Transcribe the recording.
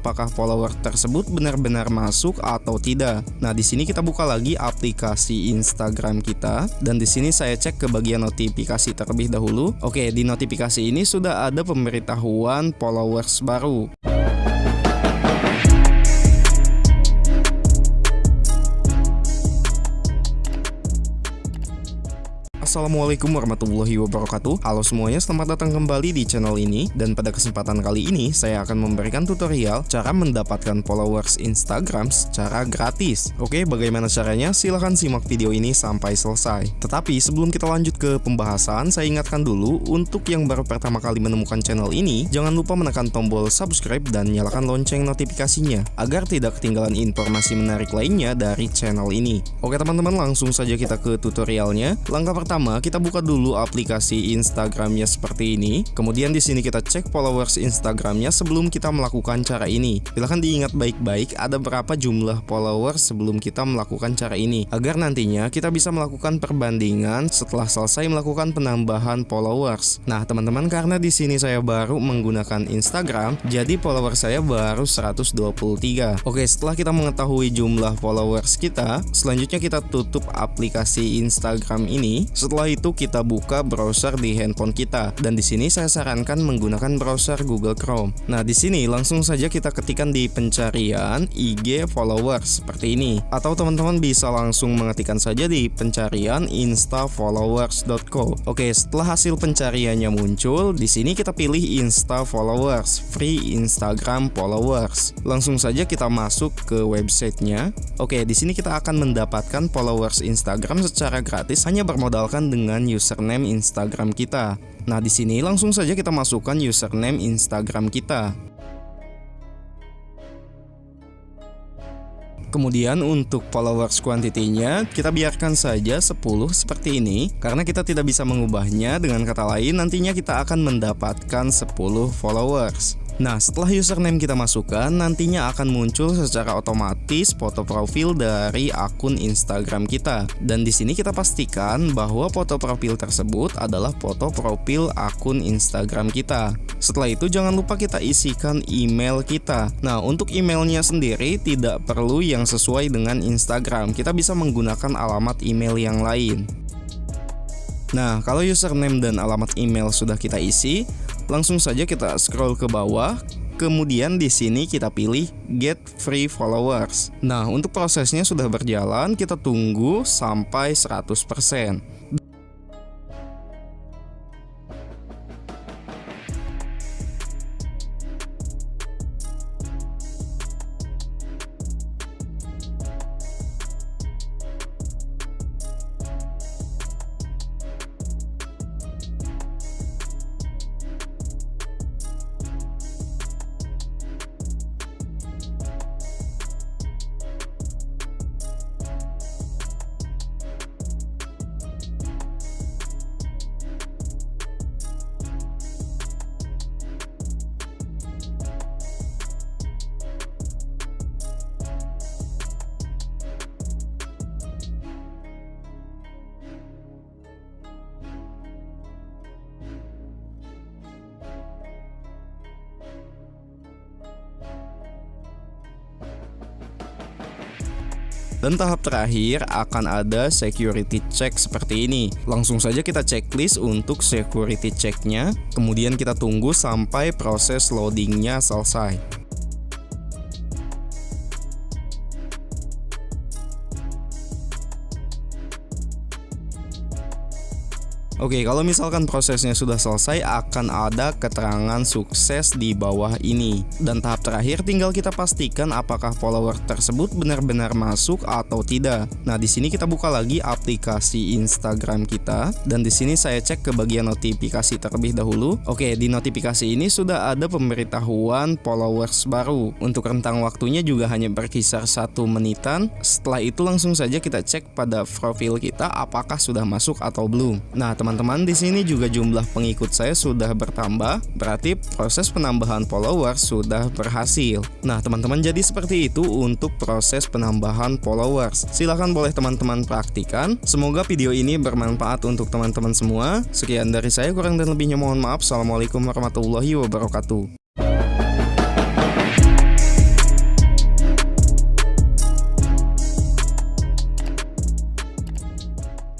apakah follower tersebut benar-benar masuk atau tidak. Nah, di sini kita buka lagi aplikasi Instagram kita dan di sini saya cek ke bagian notifikasi terlebih dahulu. Oke, di notifikasi ini sudah ada pemberitahuan followers baru. Assalamualaikum warahmatullahi wabarakatuh. Halo semuanya, selamat datang kembali di channel ini. Dan pada kesempatan kali ini, saya akan memberikan tutorial Cara mendapatkan followers Instagram secara gratis. Oke, bagaimana caranya? Silahkan simak video ini sampai selesai. Tetapi sebelum kita lanjut ke pembahasan Saya ingatkan dulu, untuk yang baru pertama kali menemukan channel ini Jangan lupa menekan tombol subscribe dan nyalakan lonceng notifikasinya Agar tidak ketinggalan informasi menarik lainnya dari channel ini. Oke teman-teman, langsung saja kita ke tutorialnya. Langkah pertama pertama kita buka dulu aplikasi Instagramnya seperti ini. Kemudian di sini kita cek followers Instagramnya sebelum kita melakukan cara ini. Silahkan diingat baik-baik ada berapa jumlah followers sebelum kita melakukan cara ini. Agar nantinya kita bisa melakukan perbandingan setelah selesai melakukan penambahan followers. Nah teman-teman karena di sini saya baru menggunakan Instagram, jadi followers saya baru 123. Oke setelah kita mengetahui jumlah followers kita, selanjutnya kita tutup aplikasi Instagram ini. Setelah itu kita buka browser di handphone kita dan di sini saya sarankan menggunakan browser Google Chrome. Nah, di sini langsung saja kita ketikkan di pencarian IG followers seperti ini atau teman-teman bisa langsung mengetikkan saja di pencarian instafollowers.co. Oke, setelah hasil pencariannya muncul, di sini kita pilih Insta Followers, free Instagram followers. Langsung saja kita masuk ke websitenya. Oke, di sini kita akan mendapatkan followers Instagram secara gratis hanya bermodalkan dengan username Instagram kita. Nah, di sini langsung saja kita masukkan username Instagram kita. Kemudian untuk followers quantity-nya kita biarkan saja 10 seperti ini karena kita tidak bisa mengubahnya dengan kata lain nantinya kita akan mendapatkan 10 followers. Nah, setelah username kita masukkan, nantinya akan muncul secara otomatis foto profil dari akun Instagram kita. Dan di sini kita pastikan bahwa foto profil tersebut adalah foto profil akun Instagram kita. Setelah itu jangan lupa kita isikan email kita. Nah, untuk emailnya sendiri tidak perlu yang sesuai dengan Instagram. Kita bisa menggunakan alamat email yang lain. Nah, kalau username dan alamat email sudah kita isi, Langsung saja kita scroll ke bawah Kemudian di sini kita pilih get free followers. Nah, untuk prosesnya sudah berjalan, kita tunggu sampai 100%. Dan tahap terakhir akan ada security check seperti ini. Langsung saja kita checklist untuk security checknya, kemudian kita tunggu sampai proses loadingnya selesai. Oke, kalau misalkan prosesnya sudah selesai akan ada keterangan sukses di bawah ini. Dan tahap terakhir tinggal kita pastikan apakah follower tersebut benar-benar masuk atau tidak. Nah, di sini kita buka lagi aplikasi Instagram kita dan di sini saya cek ke bagian notifikasi terlebih dahulu. Oke, di notifikasi ini sudah ada pemberitahuan followers baru. Untuk rentang waktunya juga hanya berkisar satu menitan. Setelah itu langsung saja kita cek pada profil kita apakah sudah masuk atau belum. Nah, teman teman-teman di sini juga jumlah pengikut saya sudah bertambah, berarti proses penambahan follower sudah berhasil. Nah, teman-teman jadi seperti itu untuk proses penambahan followers. Silahkan boleh teman-teman praktikan. Semoga video ini bermanfaat untuk teman-teman semua. Sekian dari saya, kurang dan lebihnya mohon maaf. Assalamualaikum warahmatullahi wabarakatuh.